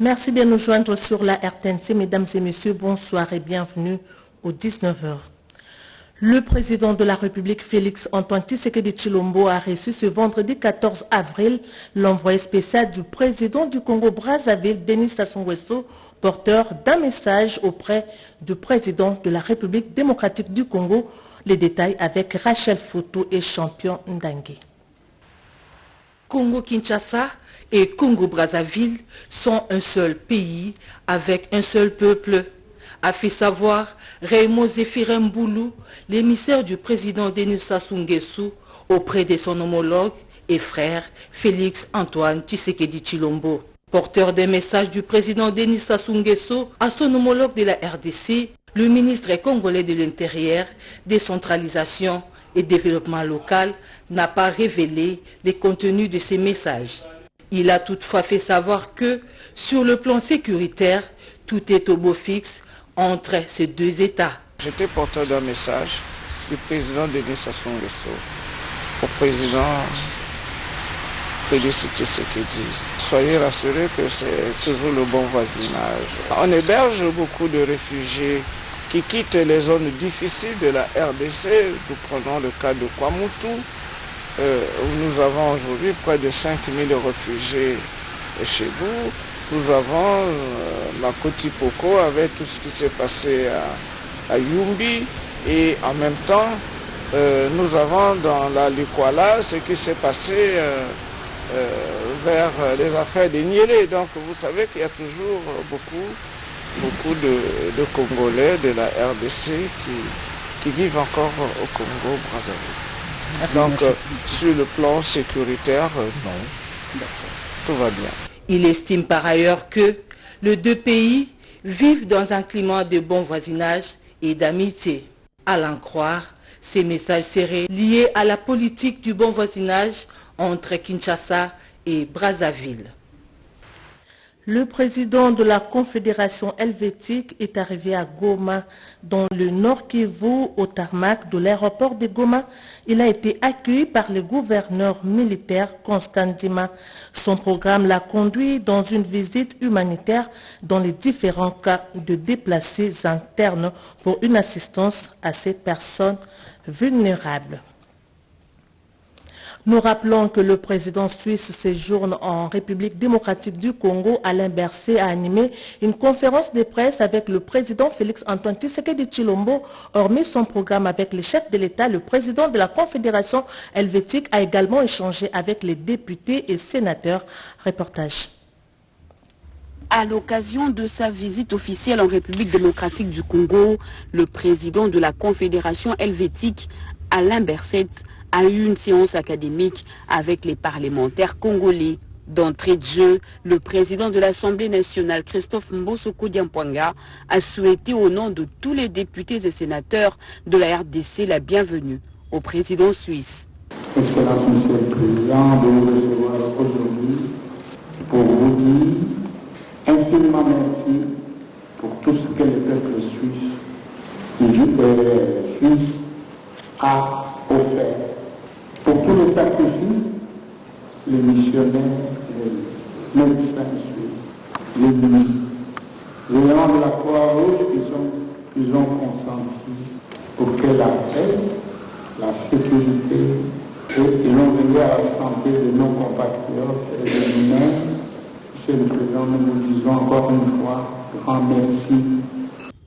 Merci de nous joindre sur la RTNC. Mesdames et messieurs, bonsoir et bienvenue aux 19h. Le président de la République, Félix Antoine Tshisekedi Chilombo, a reçu ce vendredi 14 avril l'envoyé spécial du président du Congo Brazzaville, Denis Sassou Nguesso, porteur d'un message auprès du président de la République démocratique du Congo. Les détails avec Rachel Foto et Champion Ndangue. Congo-Kinshasa et Congo-Brazzaville sont un seul pays avec un seul peuple, a fait savoir Raymond Zéphirin Mboulou, l'émissaire du président Denis Sassou Nguesso, auprès de son homologue et frère Félix Antoine Tshisekedi Chilombo. Porteur des messages du président Denis Sassou Nguesso à son homologue de la RDC, le ministre congolais de l'Intérieur, décentralisation et développement local n'a pas révélé les contenus de ces messages. Il a toutefois fait savoir que, sur le plan sécuritaire, tout est au beau fixe entre ces deux États. J'étais porteur d'un message du président Denis Sassou Nguesso au président Félix Tshisekedi. Soyez rassurés que c'est toujours le bon voisinage. On héberge beaucoup de réfugiés qui quittent les zones difficiles de la RDC. Nous prenons le cas de Kwamutu, euh, où nous avons aujourd'hui près de 5000 réfugiés chez vous. Nous avons euh, Makoti Poko avec tout ce qui s'est passé à, Yumbi et en même temps euh, nous avons dans la Likwala ce qui s'est passé vers les affaires des Niélé. Donc vous savez qu'il y a toujours beaucoup, beaucoup de, Congolais de la RDC qui, qui vivent encore au Congo Donc sur le plan sécuritaire, non. Tout va bien. Il estime par ailleurs que les deux pays vivent dans un climat de bon voisinage et d'amitié. À l'en croire, ces messages seraient liés à la politique du bon voisinage entre Kinshasa et Brazzaville. Le président de la Confédération helvétique est arrivé à Goma, dans le nord Kivu, au tarmac de l'aéroport de Goma. Il a été accueilli par le gouverneur militaire Constant Dima. Son programme l'a conduit dans une visite humanitaire dans les différents cas de déplacés internes pour une assistance à ces personnes vulnérables. Nous rappelons que le président suisse séjourne en République démocratique du Congo. Alain Berset a animé une conférence de presse avec le président Félix Antoine Tshisekedi Chilombo. Hormis son programme avec les chefs de l'État, le président de la Confédération helvétique a également échangé avec les députés et sénateurs. Reportage. À l'occasion de sa visite officielle en République démocratique du Congo, le président de la Confédération helvétique, Alain Berset, a eu une séance académique avec les parlementaires congolais. D'entrée de jeu, le président de l'Assemblée nationale, Christophe Mbosoko Diampwanga, a souhaité au nom de tous les députés et sénateurs de la RDC la bienvenue au président suisse. Excellence, Monsieur le Président, de vous recevoir aujourd'hui pour vous dire infiniment merci pour tout ce que le peuple suisse, suisse a offert pour tous les sacrifices, les missionnaires, les médecins suisses, les géants de la Croix-Rouge qui, ont consenti pour que la paix, la sécurité et, l'on à la santé de nos compatriotes et de nous-mêmes. C'est le Président, nous vous disons encore une fois grand merci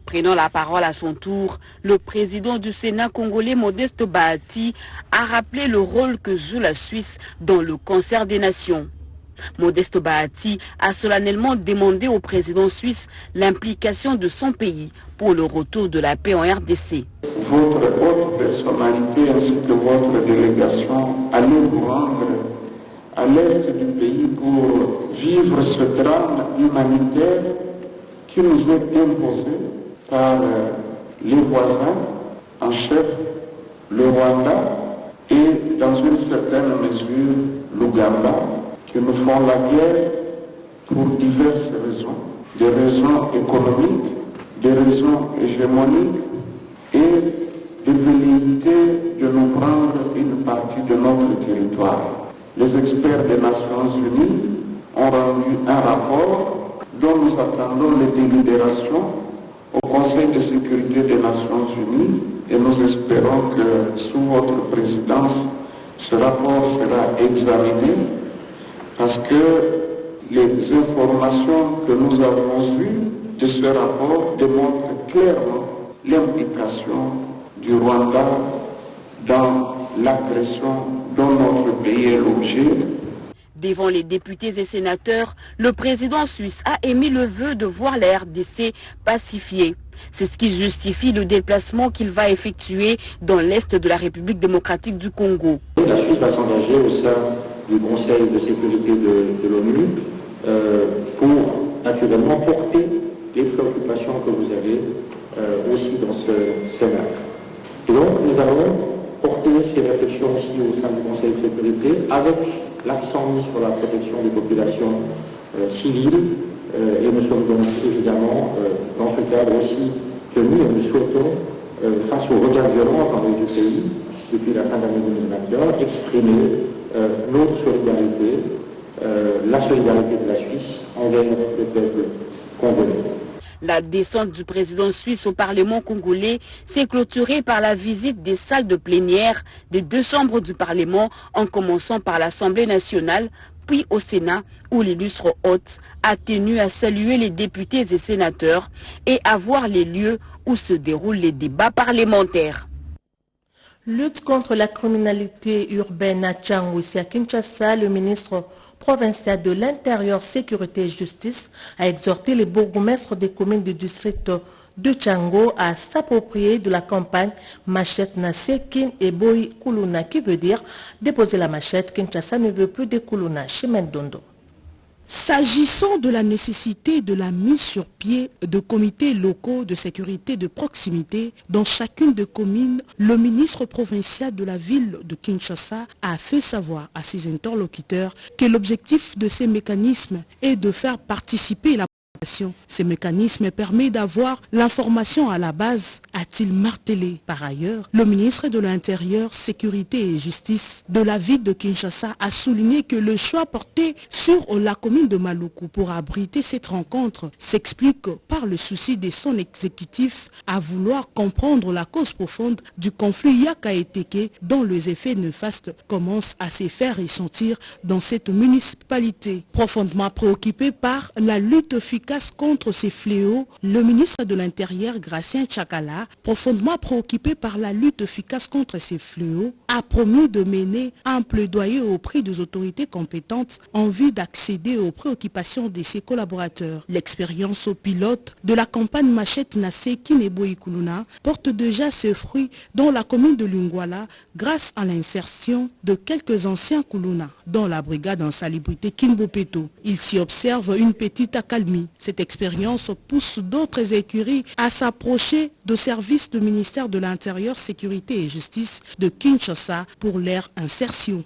Prenant la parole à son tour, le président du Sénat congolais Modeste Bahati a rappelé le rôle que joue la Suisse dans le concert des nations. Modeste Bahati a solennellement demandé au président suisse l'implication de son pays pour le retour de la paix en RDC. Votre haute personnalité ainsi que votre délégation allez vous rendre à l'est du pays pour vivre ce drame humanitaire qui nous est imposé par euh, les voisins en chef, le Rwanda et dans une certaine mesure l'Ouganda, qui nous font la guerre pour diverses raisons. Des raisons économiques, des raisons hégémoniques et de velléité de nous prendre une partie de notre territoire. Les experts des Nations Unies ont rendu un rapport dont nous attendons les délibérations au Conseil de sécurité des Nations Unies et nous espérons que sous votre présidence, ce rapport sera examiné parce que les informations que nous avons eues de ce rapport démontrent clairement l'implication du Rwanda dans l'agression dont notre pays est l'objet. Devant les députés et sénateurs, le président suisse a émis le vœu de voir la RDC pacifiée. C'est ce qui justifie le déplacement qu'il va effectuer dans l'Est de la République démocratique du Congo. La Suisse va s'engager au sein du Conseil de sécurité de, l'ONU euh, pour naturellement porter les préoccupations que vous avez euh, aussi dans ce Sénat. Et donc nous allons porter ces réflexions aussi au sein du Conseil de sécurité avec l'accent mis sur la protection des populations euh, civiles euh, et nous sommes donc évidemment euh, dans ce cadre aussi tenus et nous souhaitons, face au regard violent les deux pays, depuis la fin de l'année 2021, exprimer notre solidarité, la solidarité de la Suisse envers le peuple congolais. La descente du président suisse au Parlement congolais s'est clôturée par la visite des salles de plénière des deux chambres du Parlement, en commençant par l'Assemblée nationale, puis au Sénat, où l'illustre hôte a tenu à saluer les députés et sénateurs et à voir les lieux où se déroulent les débats parlementaires. Lutte contre la criminalité urbaine à Tchangou, à Kinshasa, le ministre provincial de l'Intérieur, Sécurité et Justice a exhorté les bourgmestres des communes du district de Tchango à s'approprier de la campagne Machette Nassé Kin et Boy Kuluna, qui veut dire déposer la machette. Kinshasa ne veut plus de Kuluna. Chemin Dondo. S'agissant de la nécessité de la mise sur pied de comités locaux de sécurité de proximité dans chacune des communes, le ministre provincial de la ville de Kinshasa a fait savoir à ses interlocuteurs que l'objectif de ces mécanismes est de faire participer la population. Ces mécanismes permettent d'avoir l'information à la base, a-t-il martelé. Par ailleurs, le ministre de l'Intérieur, Sécurité et Justice de la ville de Kinshasa a souligné que le choix porté sur la commune de Maluku pour abriter cette rencontre s'explique par le souci de son exécutif à vouloir comprendre la cause profonde du conflit Yaka-Eteke dont les effets néfastes commencent à se faire ressentir dans cette municipalité. Profondément préoccupé par la lutte efficace contre ces fléaux, le ministre de l'Intérieur, Gracien Chakala, profondément préoccupé par la lutte efficace contre ces fléaux, a promis de mener un plaidoyer auprès des autorités compétentes en vue d'accéder aux préoccupations de ses collaborateurs. L'expérience au pilote de la campagne Machette Nassé Kinebo Ikuluna porte déjà ses fruits dans la commune de Lungwala grâce à l'insertion de quelques anciens Kuluna dans la brigade en salubrité Kinbopeto. Il s'y observe une petite accalmie. Cette expérience pousse d'autres écuries à s'approcher de services du ministère de l'Intérieur, Sécurité et Justice de Kinshasa pour leur insertion.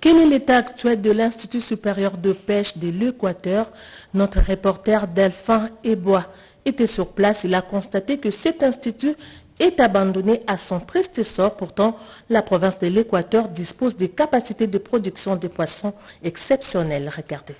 Quel est l'état actuel de l'Institut supérieur de pêche de l'Équateur? Notre reporter Delphin Ebois était sur place. Il a constaté que cet institut est abandonné à son triste sort. Pourtant, la province de l'Équateur dispose des capacités de production de poissons exceptionnelles. Regardez.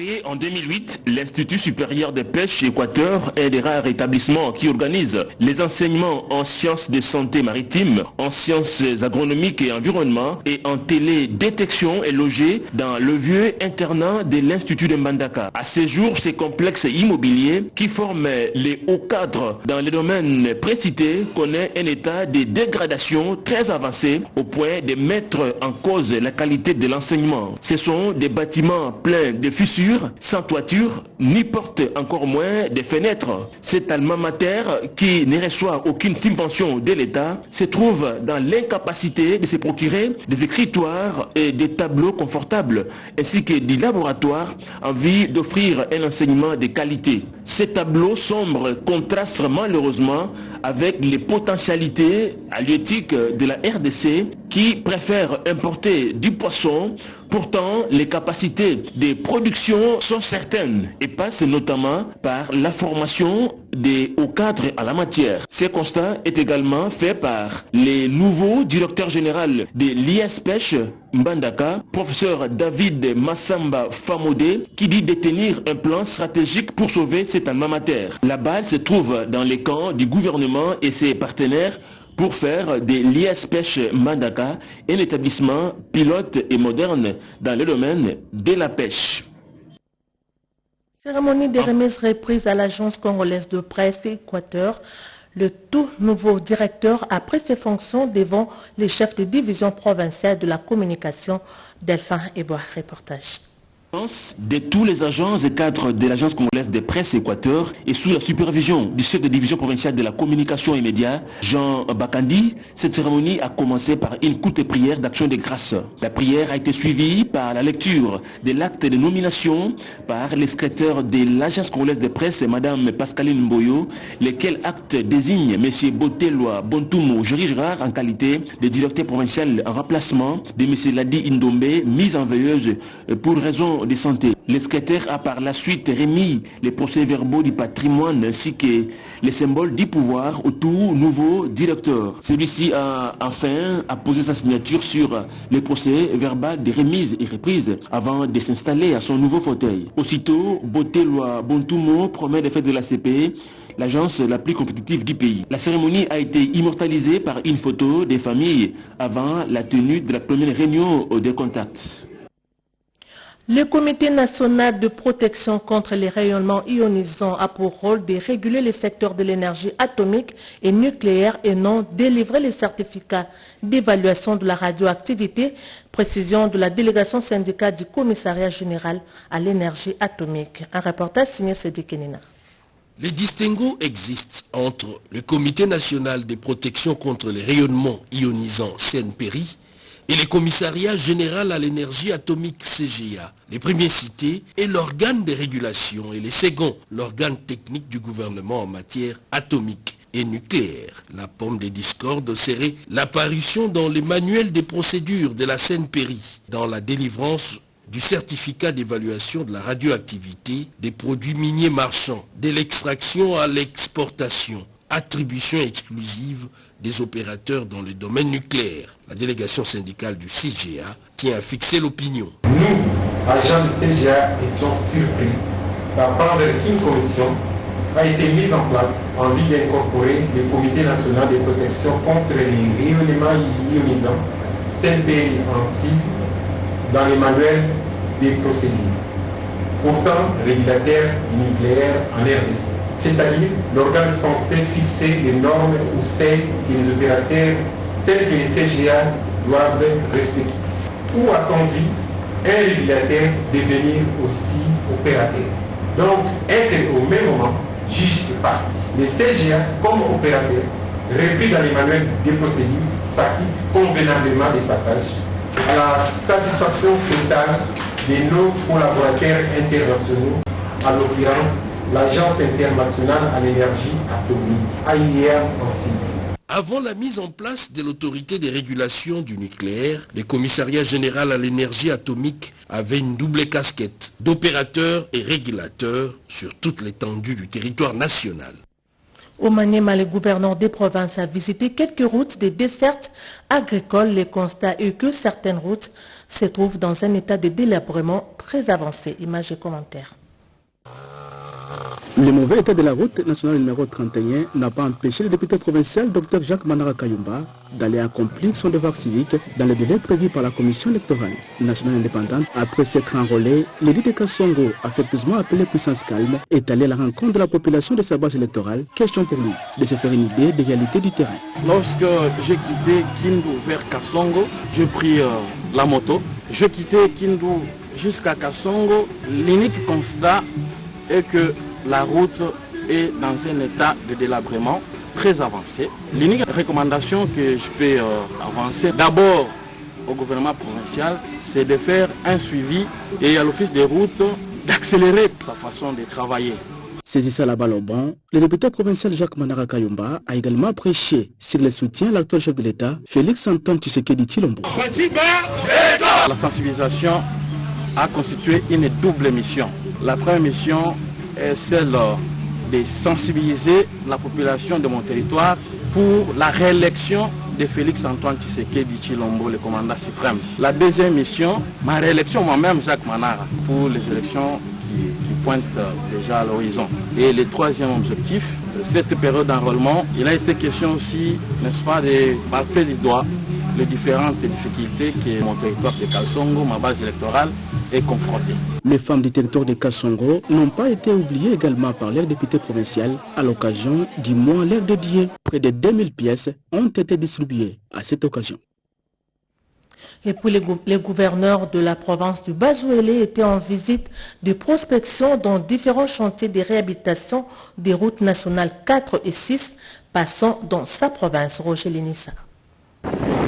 Créé en 2008, l'Institut supérieur de pêche Équateur est des rares établissements qui organisent les enseignements en sciences de santé maritime, en sciences agronomiques et environnement et en télédétection est logé dans le vieux internat de l'Institut de Mbandaka. À ce jour, ces complexes immobiliers qui forment les hauts cadres dans les domaines précités connaît un état de dégradation très avancé au point de mettre en cause la qualité de l'enseignement. Ce sont des bâtiments pleins de fissures sans toiture, ni porte encore moins des fenêtres. Cet alma mater qui ne reçoit aucune subvention de l'État se trouve dans l'incapacité de se procurer des écritoires et des tableaux confortables, ainsi que des laboratoires en vue d'offrir un enseignement de qualité. Ces tableaux sombres contrastent malheureusement avec les potentialités halieutiques de la RDC qui préfère importer du poisson. Pourtant, les capacités de production sont certaines et passent notamment par la formation des hauts cadres à la matière. Ce constat est également fait par les nouveaux directeurs généraux de l'ISPECH Mbandaka, professeur David Massamba Famode, qui dit détenir un plan stratégique pour sauver cet alma. La balle se trouve dans les camps du gouvernement et ses partenaires pour faire de l'ISPECH Mbandaka un établissement pilote et moderne dans le domaine de la pêche. Cérémonie des remises reprises à l'agence congolaise de presse Équateur. Le tout nouveau directeur a pris ses fonctions devant les chefs de division provinciale de la communication. Delphin Ebois, reportage de tous les agents et cadres de l'agence congolaise de presse Équateur et sous la supervision du chef de division provinciale de la communication et médias, Jean Bakandi, cette cérémonie a commencé par une courte prière d'action de grâce. La prière a été suivie par la lecture de l'acte de nomination par les de l'agence congolaise de presse, Madame Pascaline Mboyo, lequel acte désigne M. Botelwa Bontumo Gérard en qualité de directeur provincial en remplacement de M. Ladi Indombe, mise en veilleuse pour raison de santé. Le a par la suite remis les procès-verbaux du patrimoine ainsi que les symboles du pouvoir au tout nouveau directeur. Celui-ci a enfin a posé sa signature sur les procès-verbaux des remises et reprises avant de s'installer à son nouveau fauteuil. Aussitôt, Botelwa Bontumo promet les fêtes de la CPE l'agence la plus compétitive du pays. La cérémonie a été immortalisée par une photo des familles avant la tenue de la première réunion des contacts. Le Comité national de protection contre les rayonnements ionisants a pour rôle de réguler les secteurs de l'énergie atomique et nucléaire et non délivrer les certificats d'évaluation de la radioactivité, précision de la délégation syndicale du commissariat général à l'énergie atomique. Un reportage signé Cédric Kenina. Les distinguos existent entre le Comité national de protection contre les rayonnements ionisants CNPRI et le commissariat général à l'énergie atomique CGA. Les premiers cités est l'organe de régulation et les seconds, l'organe technique du gouvernement en matière atomique et nucléaire. La pomme des discordes serait l'apparition dans les manuels des procédures de la CNPRI, dans la délivrance du certificat d'évaluation de la radioactivité des produits miniers marchands, de l'extraction à l'exportation, attribution exclusive des opérateurs dans le domaine nucléaire. La délégation syndicale du CGA tient à fixer l'opinion. Nous, agents du CGA, étions surpris d'apprendre qu'une commission a été mise en place en vue d'incorporer le Comité national de protection contre les rayonnements ionisants, CNPI en cible, dans les manuels des procédures. Pourtant, régulateur nucléaire en RDC c'est-à-dire l'organe censé fixer les normes ou celles que les opérateurs tels que les CGA doivent respecter. Où a-t-on vu un régulateur devenir aussi opérateur? Donc, être au même moment juge et partie. Les CGA, comme opérateur, repris dans les manuels des procédures, s'acquittent convenablement de sa tâche à la satisfaction totale de nos collaborateurs internationaux, à l'occurrence l'Agence internationale à l'énergie atomique, AIEA en cible. Avant la mise en place de l'autorité des régulations du nucléaire, le commissariat général à l'énergie atomique avait une double casquette d'opérateur et régulateur sur toute l'étendue du territoire national. Au Maniema, le gouverneur des provinces a visité quelques routes des dessertes agricoles. Les constats est que certaines routes se trouvent dans un état de délabrement très avancé. Images et commentaires. Le mauvais état de la route nationale numéro 31 n'a pas empêché le député provincial Dr Jacques Manara Kayumba d'aller accomplir son devoir civique dans le délai prévu par la commission électorale nationale indépendante. Après s'être enrôlé, l'élu de Kassongo, affectueusement appelé Puissance Calme, est allé à la rencontre de la population de sa base électorale. Question pour lui de se faire une idée des réalités du terrain. Lorsque j'ai quitté Kindu vers Kassongo, j'ai pris euh, la moto. J'ai quitté Kindu jusqu'à Kassongo. L'unique constat est que la route est dans un état de délabrement très avancé. L'unique recommandation que je peux euh, avancer d'abord au gouvernement provincial, c'est de faire un suivi et à l'office des routes d'accélérer sa façon de travailler. Saisissant la balle au banc, le député provincial Jacques Manara Kayumba a également prêché sur le soutien à l'actuel chef de l'État, Félix Antoine Tshisekedi Chilombo. La sensibilisation a constitué une double mission. La première mission est celle de sensibiliser la population de mon territoire pour la réélection de Félix Antoine Tshisekedi Chilombo, le commandant suprême. La deuxième mission, ma réélection moi-même, Jacques Manara, pour les élections qui, pointent déjà à l'horizon. Et le troisième objectif, cette période d'enrôlement, il a été question aussi, n'est-ce pas, de palper du doigt les différentes difficultés que mon territoire de Kalsongo, ma base électorale, est confrontée. Les femmes du territoire de Kassongo n'ont pas été oubliées également par l'air député provincial à l'occasion du mois l'air dédié. Près de 2000 pièces ont été distribuées à cette occasion. Et puis les, les, gouverneurs de la province du Bazouélé étaient en visite de prospection dans différents chantiers de réhabilitation des routes nationales 4 et 6 passant dans sa province. Roger Lénissa.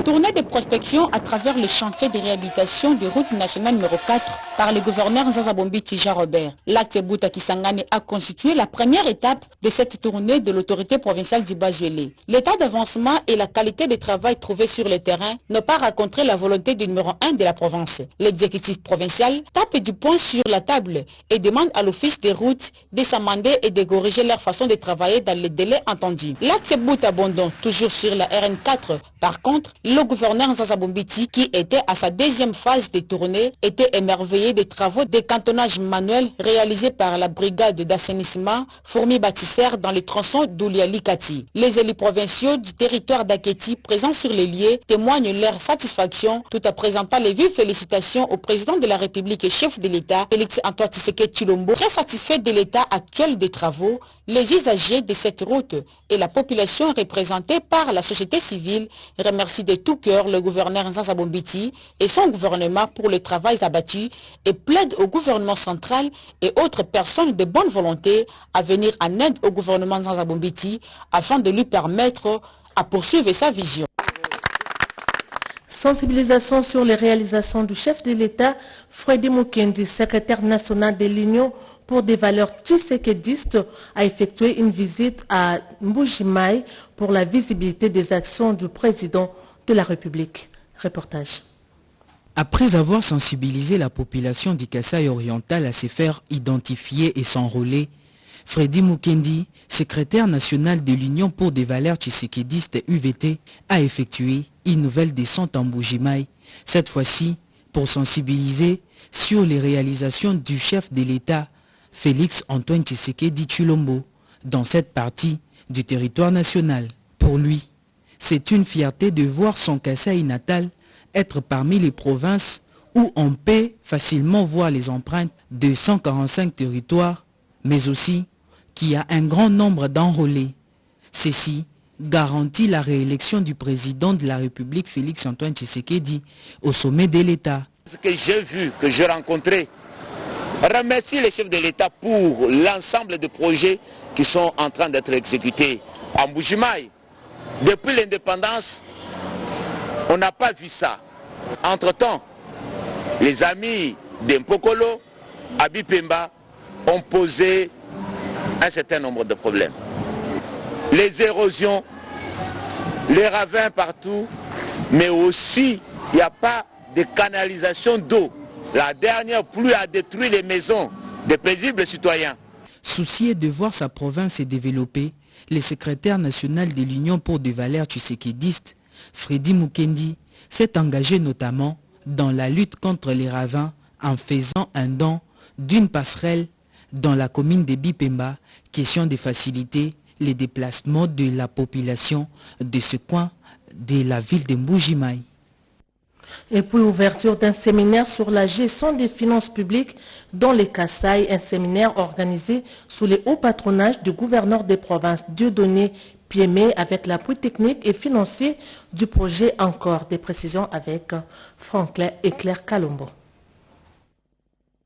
Tournée de prospection à travers les chantiers de réhabilitation des routes nationales numéro 4 par le gouverneur Zazabombi Tija Robert. L'acte Bouta Kisangane a constitué la première étape de cette tournée de l'autorité provinciale du Bazuélé. L'état d'avancement et la qualité des travail trouvés sur le terrain n'ont pas rencontré la volonté du numéro 1 de la province. L'exécutif provincial tape du poing sur la table et demande à l'office des routes de s'amender et de corriger leur façon de travailler dans les délais entendus. L'acte Bouta abondant toujours sur la RN4. Par contre, le gouverneur Zazabombiti, qui était à sa deuxième phase de tournée, était émerveillé des travaux de cantonnage manuel réalisés par la brigade d'assainissement fourmi bâtisseur dans les tronçons d'Oulialikati. Les élus provinciaux du territoire d'Aketi présents sur les lieux témoignent leur satisfaction tout en présentant les vives félicitations au président de la République et chef de l'État, Félix Antoine Tshisekedi Chilombo, très satisfait de l'état actuel des travaux, les usagers de cette route et la population représentée par la société civile remercient de tout cœur le gouverneur Nzanza Bombiti et son gouvernement pour le travail abattu et plaide au gouvernement central et autres personnes de bonne volonté à venir en aide au gouvernement Nzanza Bombiti afin de lui permettre à poursuivre sa vision. Sensibilisation sur les réalisations du chef de l'État, Freddy Mukendi, secrétaire national de l'Union pour des valeurs tshisekedistes, a effectué une visite à Mbujimai pour la visibilité des actions du président de la République. Reportage. Après avoir sensibilisé la population du Kassai oriental à se faire identifier et s'enrôler, Freddy Mukendi, secrétaire national de l'Union pour des valeurs tshisekedistes UVT, a effectué une nouvelle descente en Bougimaï, cette fois-ci pour sensibiliser sur les réalisations du chef de l'État, Félix Antoine Tshisekedi Chulombo, dans cette partie du territoire national. Pour lui, c'est une fierté de voir son Kassai natal être parmi les provinces où on peut facilement voir les empreintes de 145 territoires, mais aussi qu'il y a un grand nombre d'enrôlés. Ceci garantit la réélection du président de la République Félix Antoine Tshisekedi au sommet de l'État. Ce que j'ai vu, que j'ai rencontré, remercie les chefs de l'État pour l'ensemble de projets qui sont en train d'être exécutés en Boujimaï. Depuis l'indépendance, on n'a pas vu ça. Entre-temps, les amis d'Empokolo, Abipemba, ont posé un certain nombre de problèmes. Les érosions, les ravins partout, mais aussi il n'y a pas de canalisation d'eau. La dernière pluie a détruit les maisons des paisibles citoyens. Soucié de voir sa province se développer, le secrétaire national de l'Union pour des valeurs tshisekédistes, Freddy Mukendi, s'est engagé notamment dans la lutte contre les ravins en faisant un don d'une passerelle dans la commune de Bipemba, question de faciliter les déplacements de la population de ce coin de la ville de Mboujimaï. Et puis ouverture d'un séminaire sur la gestion des finances publiques dans les Kassai, un séminaire organisé sous les hauts patronages du gouverneur des provinces Dieudonné Piémé avec l'appui technique et financier du projet Encore. Des précisions avec Franklin et Claire Calombo.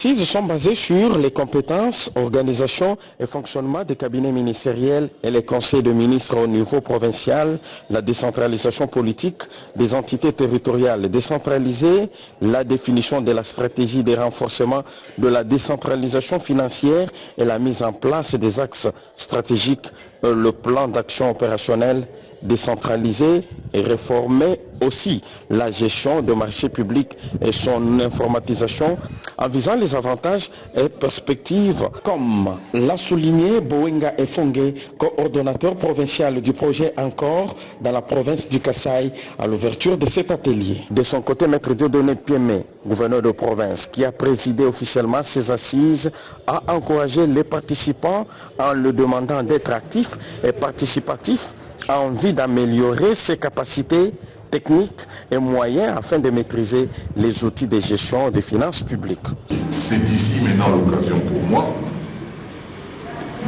Ils sont basés sur les compétences, organisation et fonctionnement des cabinets ministériels et les conseils de ministres au niveau provincial, la décentralisation politique des entités territoriales décentralisées, la définition de la stratégie de renforcement de la décentralisation financière et la mise en place des axes stratégiques, le plan d'action opérationnel décentraliser et réformer aussi la gestion de marchés publics et son informatisation en visant les avantages et perspectives comme l'a souligné Bowenga Efongue, coordonnateur provincial du projet Encore dans la province du Kassai à l'ouverture de cet atelier. De son côté, Maître Dieudonné Piemé, gouverneur de province qui a présidé officiellement ces assises, a encouragé les participants en le demandant d'être actifs et participatifs a envie d'améliorer ses capacités techniques et moyens afin de maîtriser les outils de gestion des finances publiques. C'est ici maintenant l'occasion pour moi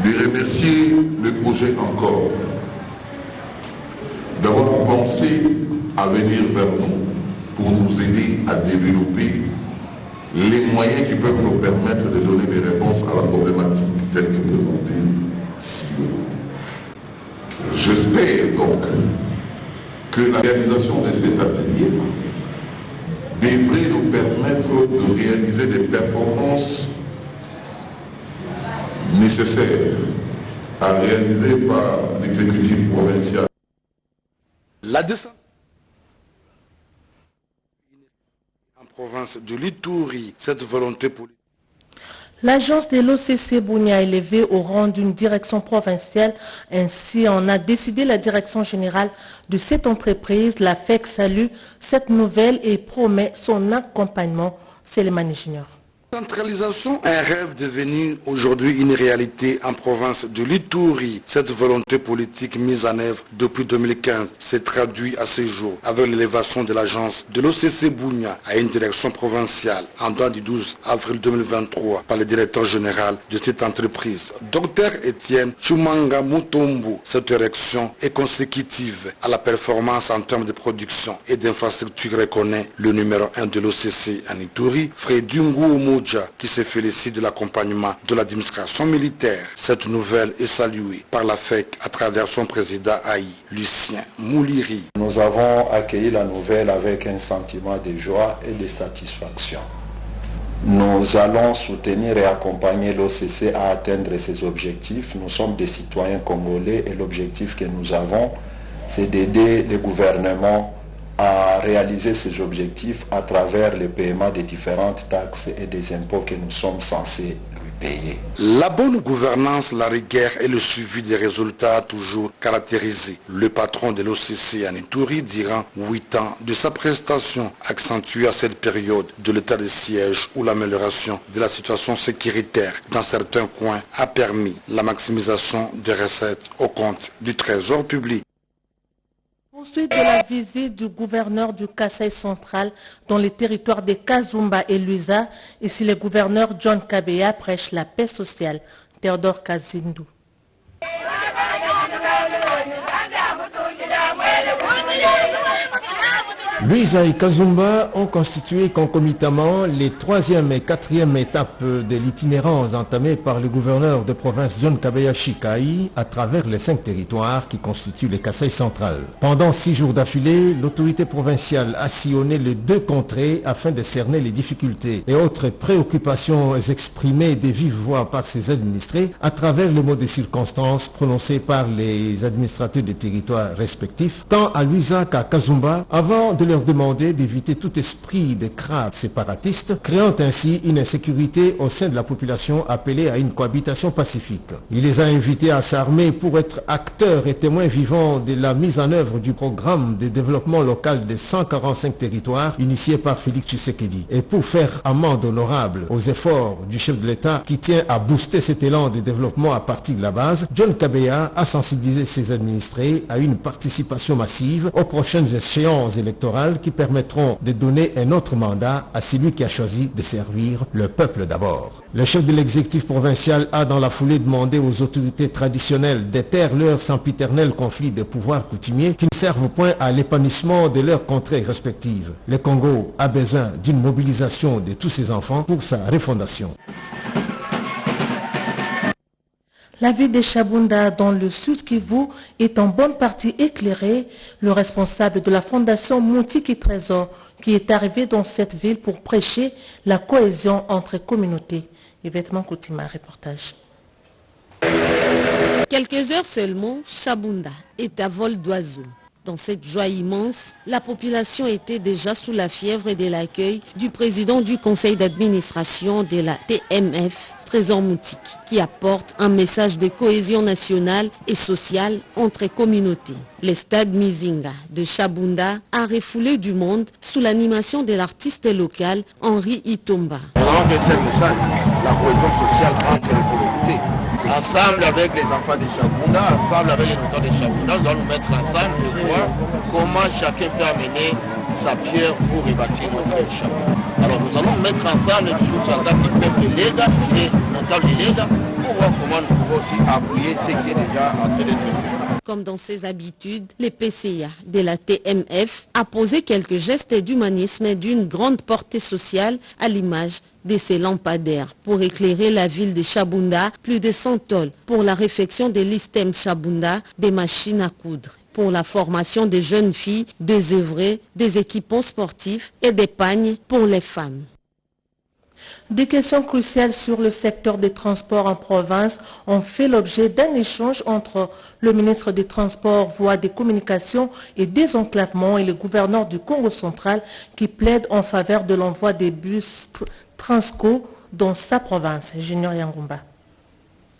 de remercier le projet encore d'avoir pensé à venir vers nous pour nous aider à développer les moyens qui peuvent nous permettre de donner des réponses à la problématique telle que présentée si J'espère donc que la réalisation de cet atelier devrait nous permettre de réaliser des performances nécessaires à réaliser par l'exécutif provincial. La descente en province de l'Itouri, cette volonté politique L'agence de l'OCC Bounia élevé au rang d'une direction provinciale. Ainsi en a décidé la direction générale de cette entreprise. La FEC salue cette nouvelle et promet son accompagnement. C'est le Junior. Centralisation, un rêve devenu aujourd'hui une réalité en province de l'Itouri. Cette volonté politique mise en œuvre depuis 2015 s'est traduite à ce jour avec l'élévation de l'agence de l'OCC Bounia à une direction provinciale en date du 12 avril 2023 par le directeur général de cette entreprise, Dr Étienne Chumanga Mutombu. Cette érection est consécutive à la performance en termes de production et d'infrastructure reconnaît le numéro 1 de l'OCC en Ituri, Qui se félicite de l'accompagnement de l'administration militaire. Cette nouvelle est saluée par la FEC à travers son président Haï, Lucien Mouliri. Nous avons accueilli la nouvelle avec un sentiment de joie et de satisfaction. Nous allons soutenir et accompagner l'OCC à atteindre ses objectifs. Nous sommes des citoyens congolais et l'objectif que nous avons, c'est d'aider le gouvernement à réaliser ces objectifs à travers le paiement des différentes taxes et des impôts que nous sommes censés lui payer. La bonne gouvernance, la rigueur et le suivi des résultats toujours caractérisés. Le patron de l'OCC Anitouri durant 8 ans de sa prestation accentuée à cette période de l'état de siège où l'amélioration de la situation sécuritaire dans certains coins a permis la maximisation des recettes au compte du trésor public. Ensuite de la visite du gouverneur du Kassai central dans les territoires de Kazumba et Luisa, ici le gouverneur John Kabeya prêche la paix sociale. Théodore Kazindu. Luisa et Kazumba ont constitué concomitamment les troisième et quatrième étapes de l'itinérance entamée par le gouverneur de province John Kabeya Shikai à travers les cinq territoires qui constituent le Kassai central. Pendant six jours d'affilée, l'autorité provinciale a sillonné les deux contrées afin de cerner les difficultés et autres préoccupations exprimées de vive voix par ses administrés à travers le mot de circonstances prononcés par les administrateurs des territoires respectifs, tant à Luisa qu'à Kazumba, avant de leur demander d'éviter tout esprit de crainte séparatiste, créant ainsi une insécurité au sein de la population appelée à une cohabitation pacifique. Il les a invités à s'armer pour être acteurs et témoins vivants de la mise en œuvre du programme de développement local de 145 territoires initié par Félix Tshisekedi et pour faire amende honorable aux efforts du chef de l'État qui tient à booster cet élan de développement à partir de la base, John Kabeya a sensibilisé ses administrés à une participation massive aux prochaines échéances électorales qui permettront de donner un autre mandat à celui qui a choisi de servir le peuple d'abord. Le chef de l'exécutif provincial a dans la foulée demandé aux autorités traditionnelles d'éteindre leur sempiternel conflit de pouvoirs coutumiers qui ne servent point à l'épanouissement de leurs contrées respectives. Le Congo a besoin d'une mobilisation de tous ses enfants pour sa refondation. La ville de Chabunda dans le sud Kivu est en bonne partie éclairée. Le responsable de la fondation Moutiki Trésor qui est arrivé dans cette ville pour prêcher la cohésion entre communautés. Yvette Koutima, reportage. Quelques heures seulement, Chabunda est à vol d'oiseau. Dans cette joie immense, la population était déjà sous la fièvre de l'accueil du président du conseil d'administration de la TMF, Trésor Moutique, qui apporte un message de cohésion nationale et sociale entre communautés. Le stade Mizinga de Chabunda a refoulé du monde sous l'animation de l'artiste local Henri Itomba. Nous laisser le message, la cohésion sociale entre les communautés. Ensemble avec les enfants de Chabunda, ensemble avec les habitants de Chabunda, nous allons nous mettre ensemble et voir comment chacun peut amener sa pierre pour rebâtir notre Chabunda. Alors nous allons mettre ensemble tous en tant que peuple Lega, qui est notable Lega, pour voir comment nous pouvons aussi appuyer ce qui est déjà en train d'être fait. Comme dans ses habitudes, le PCA de la TMF a posé quelques gestes d'humanisme d'une grande portée sociale à l'image de ces lampadaires pour éclairer la ville de Chabunda, plus de 100 tolls pour la réfection de l'ISTEM Chabunda, des machines à coudre pour la formation des jeunes filles, des œuvrés, des équipements sportifs et des pagnes pour les femmes. Des questions cruciales sur le secteur des transports en province ont fait l'objet d'un échange entre le ministre des Transports, Voies des Communications et Désenclavement et le gouverneur du Congo central qui plaide en faveur de l'envoi des bus Transco dans sa province. Junior.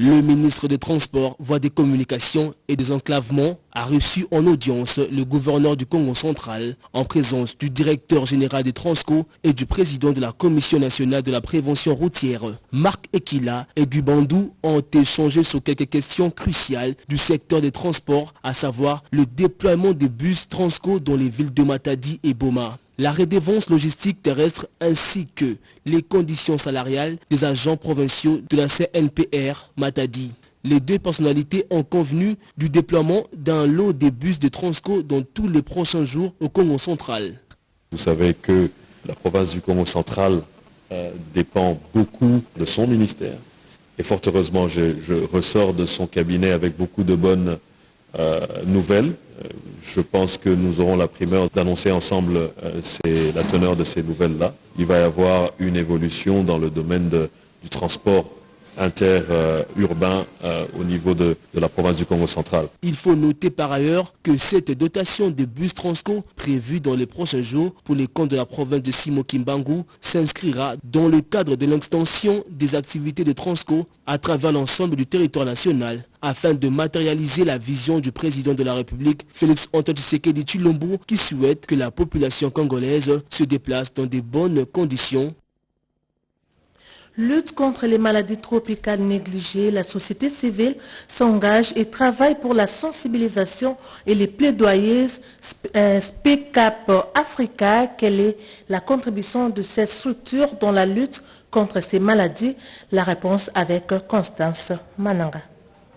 Le ministre des Transports, Voies des Communications et des Enclavements a reçu en audience le gouverneur du Congo central en présence du directeur général des Transco et du président de la Commission nationale de la prévention routière. Marc Ekila et Gubandou ont échangé sur quelques questions cruciales du secteur des transports, à savoir le déploiement des bus Transco dans les villes de Matadi et Boma la redevance logistique terrestre ainsi que les conditions salariales des agents provinciaux de la CNPR Matadi. Les deux personnalités ont convenu du déploiement d'un lot de bus de Transco dans tous les prochains jours au Congo central. Vous savez que la province du Congo central euh, dépend beaucoup de son ministère. Et fort heureusement, je, ressors de son cabinet avec beaucoup de bonnes nouvelles. Je pense que nous aurons la primeur d'annoncer ensemble euh, la teneur de ces nouvelles-là. Il va y avoir une évolution dans le domaine du transport interurbain euh, au niveau de, la province du Congo central. Il faut noter par ailleurs que cette dotation de bus Transco prévue dans les prochains jours pour les comptes de la province de Simo Kimbangu s'inscrira dans le cadre de l'extension des activités de Transco à travers l'ensemble du territoire national afin de matérialiser la vision du président de la République, Félix Antoine Tshisekedi Chilombo, qui souhaite que la population congolaise se déplace dans de bonnes conditions Lutte contre les maladies tropicales négligées, la société civile s'engage et travaille pour la sensibilisation et les plaidoyers Speak Up Africa. Quelle est la contribution de cette structure dans la lutte contre ces maladies? La réponse avec Constance Mananga.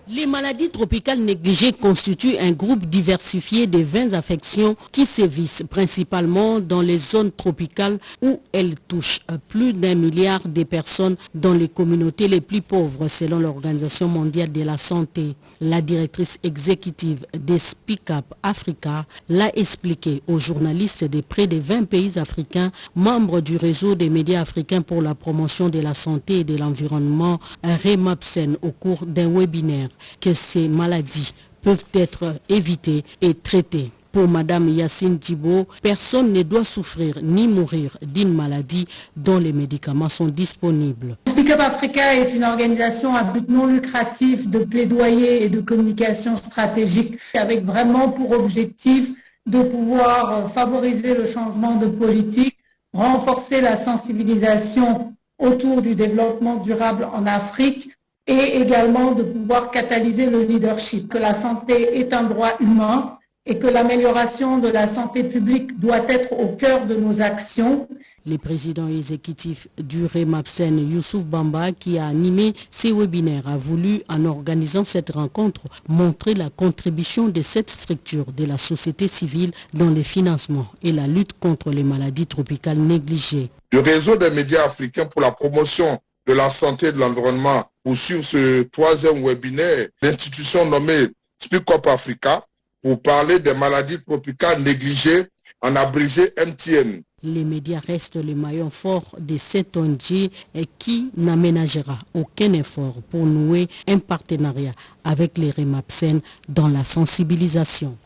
Les maladies tropicales négligées constituent un groupe diversifié de 20 affections qui sévissent principalement dans les zones tropicales où elles touchent plus d'un milliard de personnes dans les communautés les plus pauvres selon l'Organisation mondiale de la santé. La directrice exécutive des Speak Up Africa l'a expliqué aux journalistes de près de 20 pays africains membres du réseau des médias africains pour la promotion de la santé et de l'environnement REMAPSEN au cours d'un webinaire que ces maladies peuvent être évitées et traitées. Pour Madame Yacine Thibault, personne ne doit souffrir ni mourir d'une maladie dont les médicaments sont disponibles. Speak Up Africa est une organisation à but non lucratif de plaidoyer et de communication stratégique avec vraiment pour objectif de pouvoir favoriser le changement de politique, renforcer la sensibilisation autour du développement durable en Afrique et également de pouvoir catalyser le leadership, que la santé est un droit humain et que l'amélioration de la santé publique doit être au cœur de nos actions. Le président exécutif du REMAPSEN, Youssouf Bamba, qui a animé ces webinaires, a voulu, en organisant cette rencontre, montrer la contribution de cette structure de la société civile dans les financements et la lutte contre les maladies tropicales négligées. Le réseau des médias africains pour la promotion de la santé et de l'environnement pour suivre ce troisième webinaire, l'institution nommée Speak Up Africa pour parler des maladies tropicales négligées en abrégé MTN. Les médias restent le maillon fort de cet ONG qui n'aménagera aucun effort pour nouer un partenariat avec les REMAPSEN dans la sensibilisation.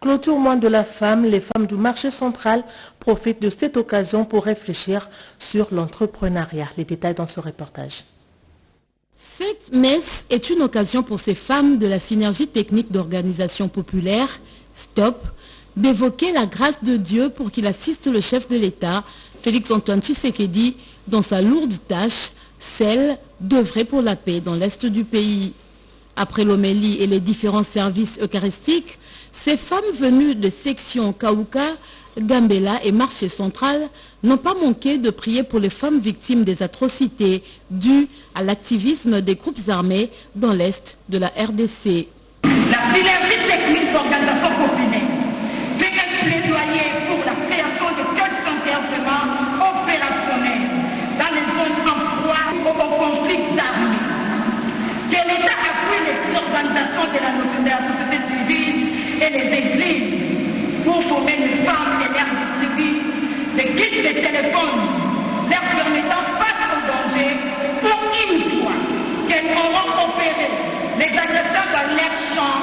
Clôture de la femme, les femmes du marché central profitent de cette occasion pour réfléchir sur l'entrepreneuriat. Les détails dans ce reportage. Cette messe est une occasion pour ces femmes de la synergie technique d'organisation populaire, STOP, d'évoquer la grâce de Dieu pour qu'il assiste le chef de l'État, Félix-Antoine Tshisekedi, dans sa lourde tâche, celle d'œuvrer pour la paix dans l'Est du pays. Après l'homélie et les différents services eucharistiques, ces femmes venues de sections Kaouka, Gambela et Marché Central n'ont pas manqué de prier pour les femmes victimes des atrocités dues à l'activisme des groupes armés dans l'Est de la RDC. La synergie technique d'organisation populaire fait un plaidoyer pour la création de quelques vraiment opérationnels dans les zones en proie aux conflits armés. Que l'État appuie les organisations de la, de la société civile et les églises pour former les femmes et leur distribuer des kits de téléphone leur permettant face au danger pour une fois qu'elles auront opéré les agresseurs dans leur champ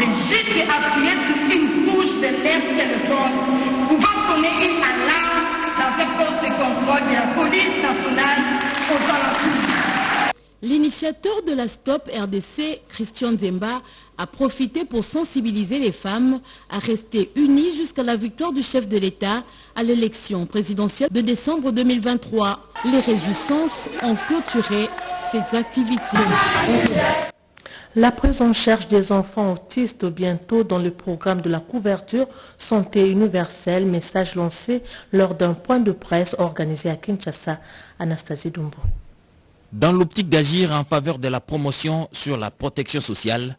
de juste appuyer sur une touche de leur téléphone pouvant sonner une alarme dans un poste de contrôle de la police nationale aux alentours. L'initiateur de la Stop RDC, Christian Zemba, a profité pour sensibiliser les femmes à rester unies jusqu'à la victoire du chef de l'État à l'élection présidentielle de décembre 2023. Les réjouissances ont clôturé ces activités. La prise en charge des enfants autistes bientôt dans le programme de la couverture santé universelle, message lancé lors d'un point de presse organisé à Kinshasa. Anastasie Dumbo. Dans l'optique d'agir en faveur de la promotion sur la protection sociale,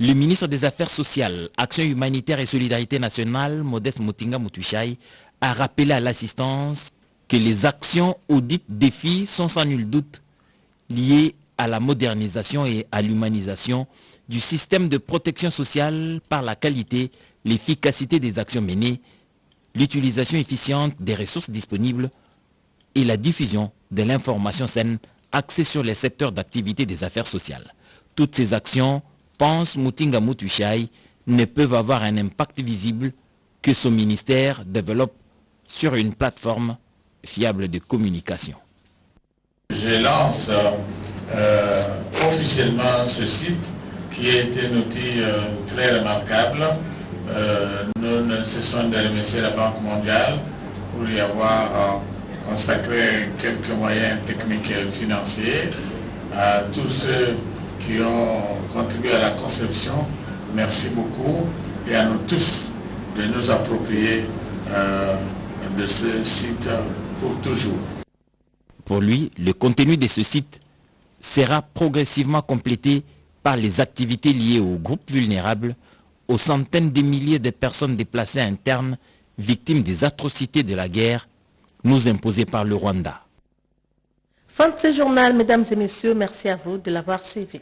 le ministre des Affaires sociales, Action humanitaire et solidarité nationale, Modeste Motinga Mutushai, a rappelé à l'assistance que les actions audites défis sont sans nul doute liées à la modernisation et à l'humanisation du système de protection sociale par la qualité, l'efficacité des actions menées, l'utilisation efficiente des ressources disponibles et la diffusion de l'information saine axée sur les secteurs d'activité des affaires sociales. Toutes ces actions, pense Mutinga Mutushai, ne peuvent avoir un impact visible que son ministère développe sur une plateforme fiable de communication. Je lance euh, officiellement ce site qui a été un outil euh, très remarquable. Euh, nous ne cessons de remercier la Banque mondiale pour y avoir consacré quelques moyens techniques et financiers. À tous ceux qui ont contribué à la conception, merci beaucoup et à nous tous de nous approprier de ce site pour toujours. Pour lui, le contenu de ce site sera progressivement complété par les activités liées aux groupes vulnérables, aux centaines de milliers de personnes déplacées internes, victimes des atrocités de la guerre, nous imposées par le Rwanda. Fin de ce journal, mesdames et messieurs, merci à vous de l'avoir suivi.